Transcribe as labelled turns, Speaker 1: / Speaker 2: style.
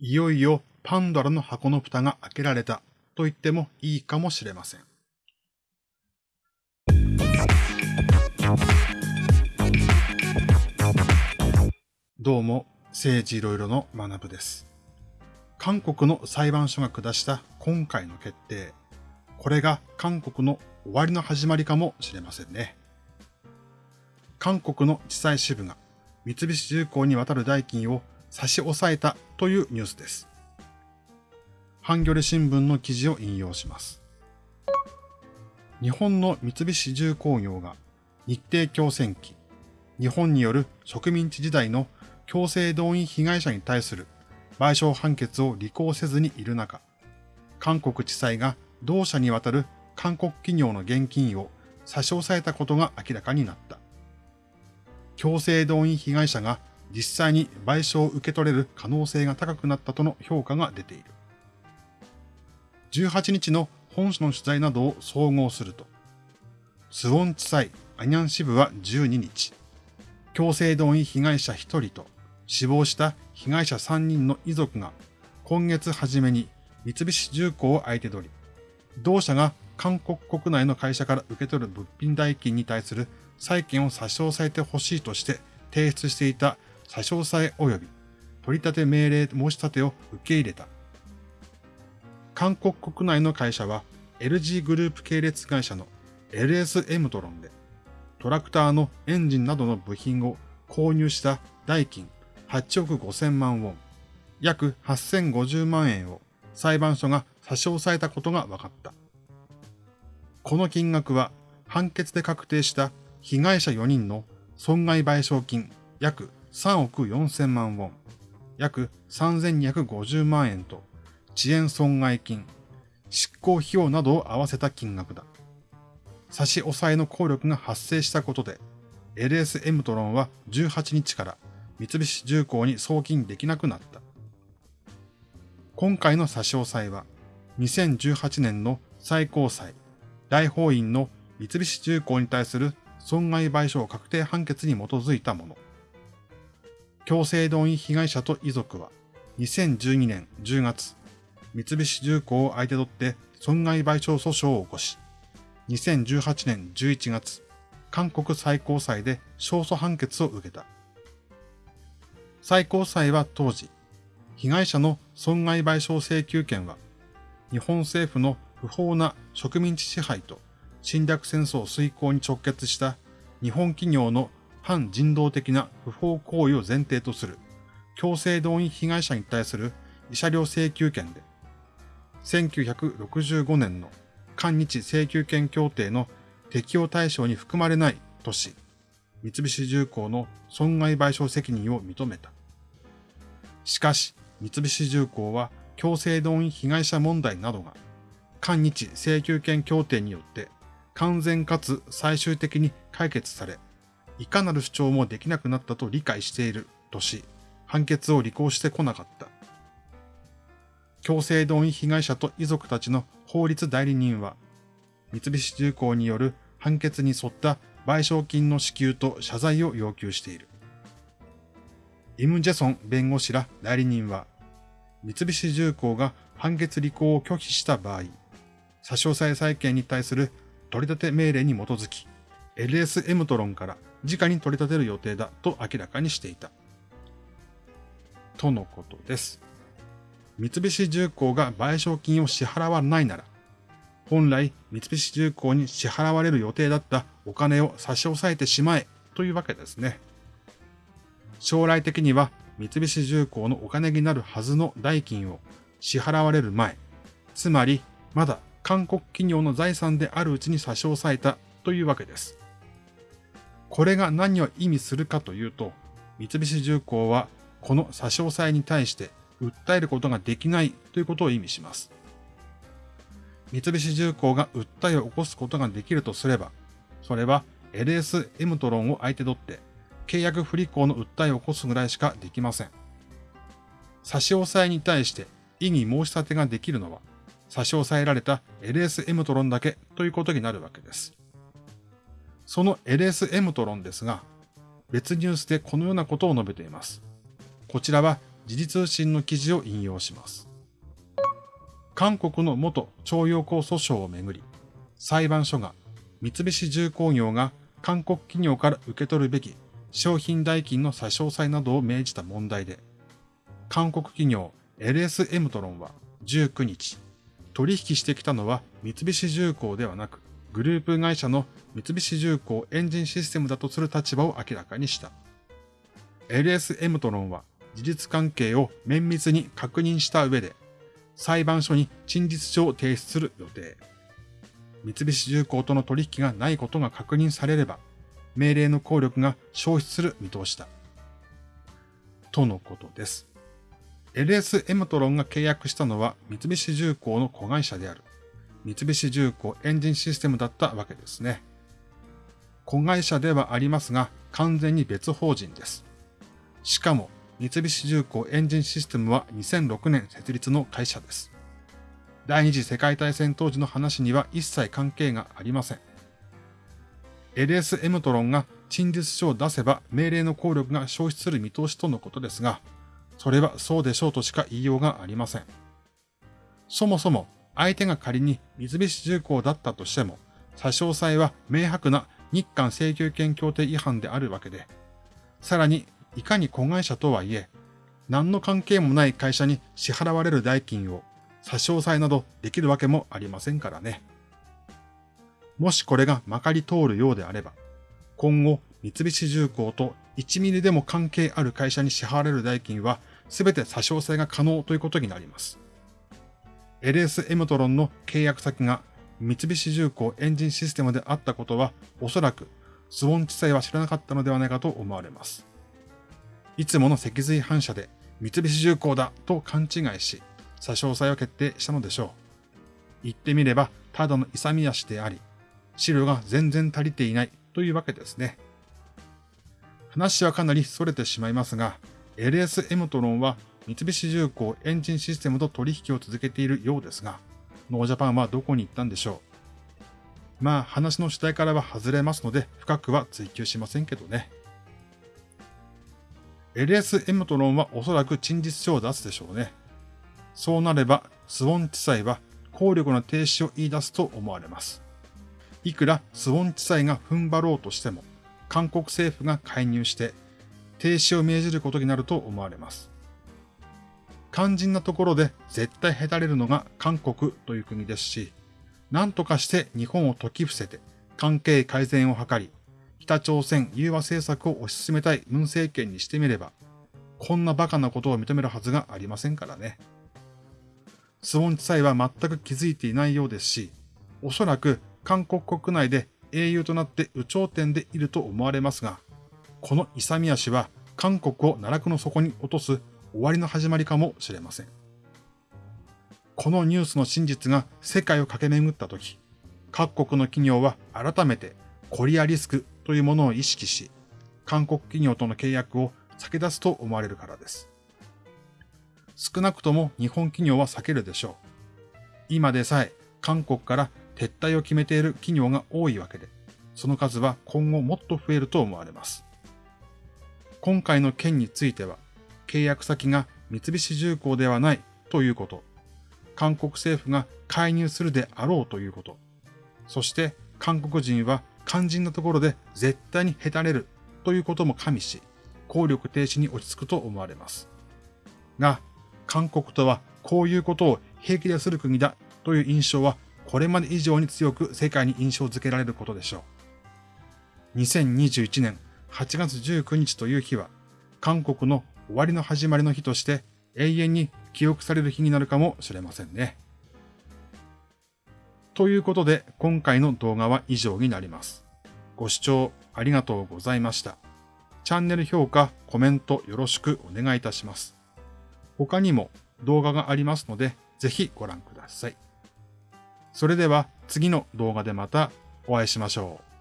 Speaker 1: いよいよパンドラの箱の蓋が開けられたと言ってもいいかもしれません。どうも、政治いろいろの学部です。韓国の裁判所が下した今回の決定。これが韓国の終わりの始まりかもしれませんね。韓国の地裁支部が三菱重工に渡る代金を差し押さえたというニュースです。ハンギョレ新聞の記事を引用します。日本の三菱重工業が日程強戦期、日本による植民地時代の強制動員被害者に対する賠償判決を履行せずにいる中、韓国地裁が同社にわたる韓国企業の現金を差し押さえたことが明らかになった。強制動員被害者が実際に賠償を受け取れる可能性が高くなったとの評価が出ている。18日の本書の取材などを総合すると、スウォン地裁アニャン支部は12日、強制動員被害者1人と死亡した被害者3人の遺族が今月初めに三菱重工を相手取り、同社が韓国国内の会社から受け取る物品代金に対する債権を差し押さえてほしいとして提出していた差し押さえ及び取り立て命令申し立てを受け入れた。韓国国内の会社は LG グループ系列会社の LS エムトロンでトラクターのエンジンなどの部品を購入した代金8億5000万ウォン、約8050万円を裁判所が差し押さえたことが分かった。この金額は判決で確定した被害者4人の損害賠償金約3億4000万ウォン、約3250万円と遅延損害金、執行費用などを合わせた金額だ。差し押さえの効力が発生したことで、LS エムトロンは18日から三菱重工に送金できなくなった。今回の差し押さえは、2018年の最高裁、大法院の三菱重工に対する損害賠償確定判決に基づいたもの。強制動員被害者と遺族は、2012年10月、三菱重工を相手取って損害賠償訴訟を起こし、2018年11月、韓国最高裁で勝訴判決を受けた。最高裁は当時、被害者の損害賠償請求権は、日本政府の不法な植民地支配と侵略戦争遂行に直結した日本企業の反人道的な不法行為を前提とする。強制動員被害者に対する慰謝料請求権で、1965年の韓日請求権協定の適用対象に含まれないとし、三菱重工の損害賠償責任を認めた。しかし、三菱重工は強制動員被害者問題などが、韓日請求権協定によって完全かつ最終的に解決され、いかなる主張もできなくなったと理解しているとし、判決を履行してこなかった。強制動員被害者と遺族たちの法律代理人は、三菱重工による判決に沿った賠償金の支給と謝罪を要求している。イム・ジェソン弁護士ら代理人は、三菱重工が判決履行を拒否した場合、差し押さえ債権に対する取り立て命令に基づき、LS エムトロンから直に取り立てる予定だと明らかにしていた。とのことです。三菱重工が賠償金を支払わないなら、本来三菱重工に支払われる予定だったお金を差し押さえてしまえというわけですね。将来的には三菱重工のお金になるはずの代金を支払われる前、つまりまだ韓国企業の財産であるうちに差し押さえたというわけです。これが何を意味するかというと、三菱重工はこの差し押さえに対して訴えることができないということを意味します。三菱重工が訴えを起こすことができるとすれば、それは LS エムトロンを相手取って契約不履行の訴えを起こすぐらいしかできません。差し押さえに対して異議申し立てができるのは差し押さえられた LS エムトロンだけということになるわけです。その LS エムトロンですが、別ニュースでこのようなことを述べています。こちらは時事通信の記事を引用します。韓国の元徴用工訴訟をめぐり、裁判所が三菱重工業が韓国企業から受け取るべき商品代金の差し押さえなどを命じた問題で、韓国企業 LS エムトロンは19日、取引してきたのは三菱重工ではなく、グループ会社の三菱重工エンジンシステムだとする立場を明らかにした。LS エムトロンは事実関係を綿密に確認した上で、裁判所に陳述書を提出する予定。三菱重工との取引がないことが確認されれば、命令の効力が消失する見通しだ。とのことです。LS エムトロンが契約したのは三菱重工の子会社である三菱重工エンジンシステムだったわけですね。子会社ではありますが完全に別法人です。しかも三菱重工エンジンシステムは2006年設立の会社です。第二次世界大戦当時の話には一切関係がありません。LS エムトロンが陳述書を出せば命令の効力が消失する見通しとのことですが、それはそうでしょうとしか言いようがありません。そもそも相手が仮に三菱重工だったとしても、差し押さえは明白な日韓請求権協定違反であるわけで、さらにいかに子会社とはいえ、何の関係もない会社に支払われる代金を差し押さえなどできるわけもありませんからね。もしこれがまかり通るようであれば、今後三菱重工と1ミリでも関係ある会社に支払われる代金は全て差し押さえが可能ということになります。LS エムトロンの契約先が三菱重工エンジンシステムであったことはおそらくスウォン地裁は知らなかったのではないかと思われます。いつもの脊髄反射で三菱重工だと勘違いし、差し押さえを決定したのでしょう。言ってみれば、ただの勇み足であり、資料が全然足りていないというわけですね。話はかなり逸れてしまいますが、LS エムトロンは三菱重工エンジンシステムと取引を続けているようですが、 No Japan はどこに行ったんでしょう？まあ話の主体からは外れますので深くは追求しませんけどね。LS エムトロンはおそらく陳述書を出すでしょうね。そうなれば、スウォン地裁は効力の停止を言い出すと思われます。いくらスウォン地裁が踏ん張ろうとしても、韓国政府が介入して停止を命じることになると思われます。肝心なところで絶対へたれるのが韓国という国ですし、何とかして日本を解き伏せて関係改善を図り、北朝鮮融和政策を推し進めたい文政権にしてみれば、こんな馬鹿なことを認めるはずがありませんからね。スウォン地裁は全く気づいていないようですし、おそらく韓国国内で英雄となって有頂天でいると思われますが、この勇み足は韓国を奈落の底に落とす終わりの始まりかもしれません。このニュースの真実が世界を駆け巡ったとき、各国の企業は改めてコリアリスクというものを意識し、韓国企業との契約を避け出すと思われるからです。少なくとも日本企業は避けるでしょう。今でさえ韓国から撤退を決めている企業が多いわけで、その数は今後もっと増えると思われます。今回の件については、契約先が三菱重工ではないということ、韓国政府が介入するであろうということ、そして韓国人は肝心なところで絶対にへたれるということも加味し、効力停止に落ち着くと思われます。が、韓国とはこういうことを平気でする国だという印象はこれまで以上に強く世界に印象づけられることでしょう。2021年8月19日という日は韓国の終わりの始まりの日として永遠に記憶される日になるかもしれませんね。ということで今回の動画は以上になります。ご視聴ありがとうございました。チャンネル評価、コメントよろしくお願いいたします。他にも動画がありますのでぜひご覧ください。それでは次の動画でまたお会いしましょう。